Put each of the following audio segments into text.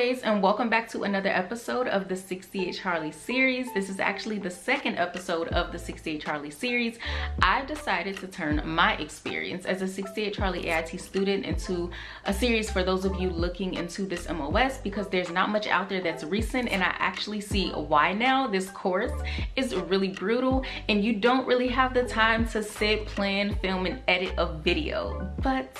and welcome back to another episode of the 68 Charlie series. This is actually the second episode of the 68 Charlie series. I've decided to turn my experience as a 68 Charlie AIT student into a series for those of you looking into this MOS because there's not much out there that's recent and I actually see why now this course is really brutal and you don't really have the time to sit, plan, film, and edit a video. But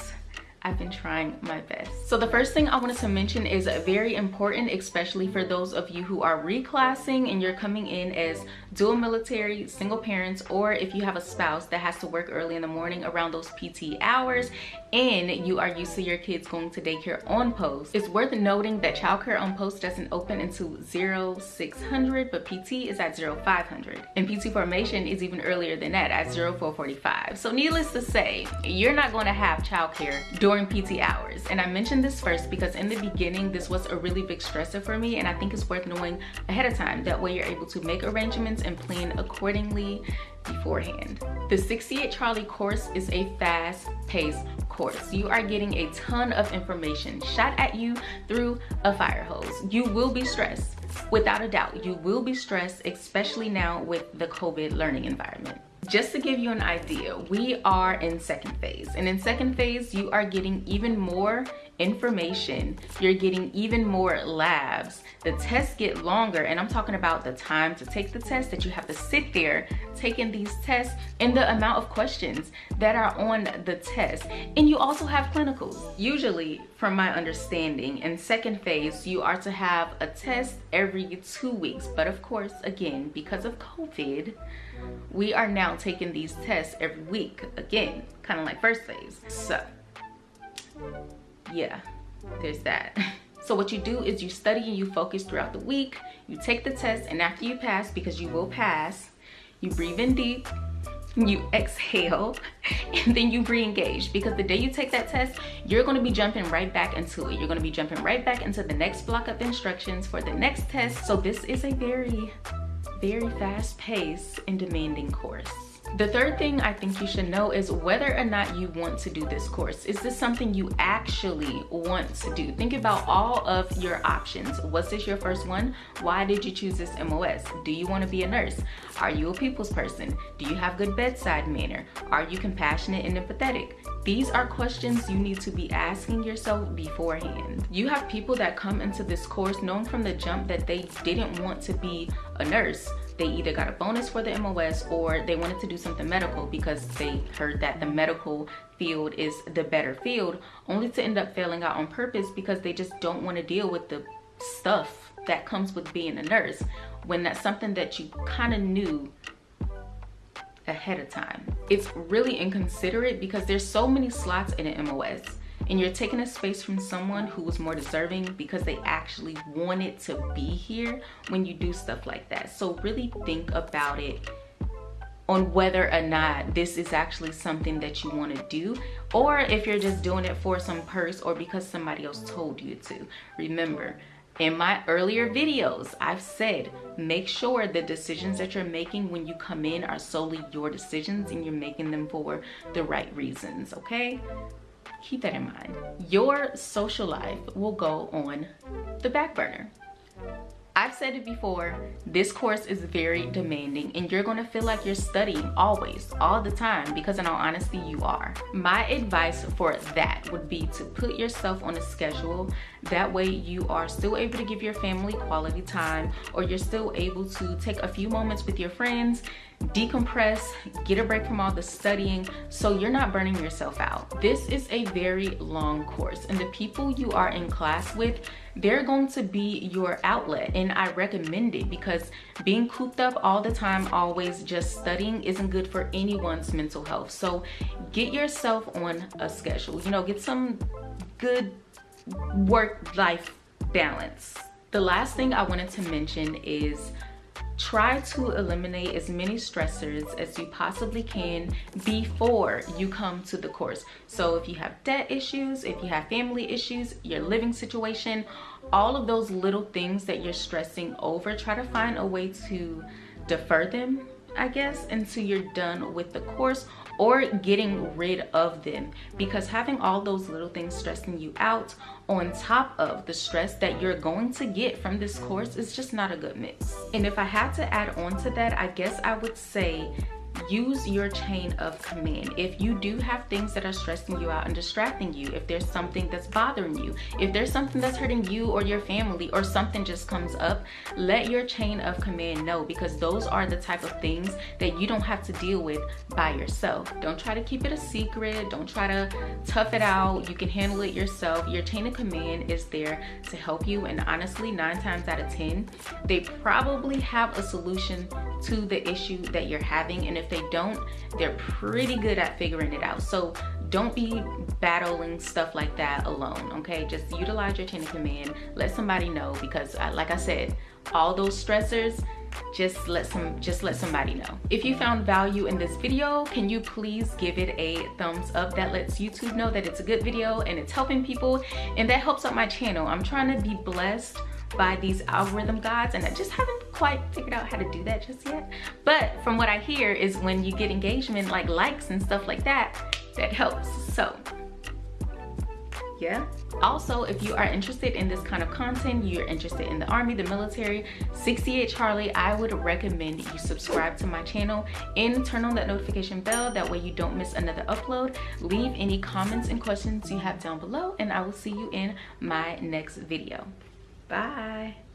I've been trying my best. So the first thing I wanted to mention is very important, especially for those of you who are reclassing and you're coming in as dual military, single parents, or if you have a spouse that has to work early in the morning around those PT hours and you are used to your kids going to daycare on post. It's worth noting that childcare on post doesn't open until 0600, but PT is at 0500. And PT formation is even earlier than that at 0445. So needless to say, you're not going to have childcare PT hours. And I mentioned this first because in the beginning, this was a really big stressor for me. And I think it's worth knowing ahead of time. That way you're able to make arrangements and plan accordingly beforehand. The 68 Charlie course is a fast paced course. You are getting a ton of information shot at you through a fire hose. You will be stressed. Without a doubt, you will be stressed, especially now with the COVID learning environment just to give you an idea we are in second phase. And in second phase you are getting even more information you're getting even more labs. The tests get longer and i'm talking about the time to take the test that you have to sit there taking these tests and the amount of questions that are on the test. And you also have clinicals usually from my understanding. In second phase you are to have a test every two weeks. But of course again because of covid we are now taking these tests every week again kind of like first phase. So yeah there's that. So what you do is you study and you focus throughout the week. You take the test and after you pass because you will pass you breathe in deep you exhale and then you re-engage. Because the day you take that test you're going to be jumping right back into it. You're going to be jumping right back into the next block of instructions for the next test. So this is a very very fast paced and demanding course. The third thing I think you should know is whether or not you want to do this course. Is this something you actually want to do? Think about all of your options. Was this your first one? Why did you choose this MOS? Do you want to be a nurse? Are you a people's person? Do you have good bedside manner? Are you compassionate and empathetic? These are questions you need to be asking yourself beforehand. You have people that come into this course knowing from the jump that they didn't want to be a nurse. They either got a bonus for the MOS or they wanted to do something medical because they heard that the medical field is the better field, only to end up failing out on purpose because they just don't want to deal with the stuff that comes with being a nurse when that's something that you kind of knew ahead of time. It's really inconsiderate because there's so many slots in an MOS and you're taking a space from someone who was more deserving because they actually wanted to be here when you do stuff like that. So really think about it on whether or not this is actually something that you want to do or if you're just doing it for some purse or because somebody else told you to. Remember, in my earlier videos, I've said, make sure the decisions that you're making when you come in are solely your decisions and you're making them for the right reasons, okay? Keep that in mind. Your social life will go on the back burner. I've said it before, this course is very demanding and you're gonna feel like you're studying always, all the time, because in all honesty, you are. My advice for that would be to put yourself on a schedule. That way you are still able to give your family quality time or you're still able to take a few moments with your friends decompress, get a break from all the studying so you're not burning yourself out. This is a very long course and the people you are in class with, they're going to be your outlet and I recommend it because being cooped up all the time, always just studying isn't good for anyone's mental health. So get yourself on a schedule, you know, get some good work-life balance. The last thing I wanted to mention is try to eliminate as many stressors as you possibly can before you come to the course. So if you have debt issues if you have family issues your living situation all of those little things that you're stressing over try to find a way to defer them I guess, until you're done with the course or getting rid of them because having all those little things stressing you out on top of the stress that you're going to get from this course is just not a good mix. And if I had to add on to that, I guess I would say use your chain of command. If you do have things that are stressing you out and distracting you if there's something that's bothering you if there's something that's hurting you or your family or something just comes up let your chain of command know because those are the type of things that you don't have to deal with by yourself. Don't try to keep it a secret. Don't try to tough it out. You can handle it yourself. Your chain of command is there to help you and honestly nine times out of ten they probably have a solution to the issue that you're having and if they don't they're pretty good at figuring it out. So don't be battling stuff like that alone okay? Just utilize your chain of command. Let somebody know because uh, like i said all those stressors just let some just let somebody know. If you found value in this video can you please give it a thumbs up? That lets youtube know that it's a good video and it's helping people and that helps out my channel. I'm trying to be blessed by these algorithm gods and I just haven't quite figured out how to do that just yet. But from what I hear is when you get engagement like likes and stuff like that, that helps. So yeah. Also, if you are interested in this kind of content, you're interested in the army, the military, 68 Charlie, I would recommend you subscribe to my channel and turn on that notification bell. That way you don't miss another upload. Leave any comments and questions you have down below and I will see you in my next video. Bye.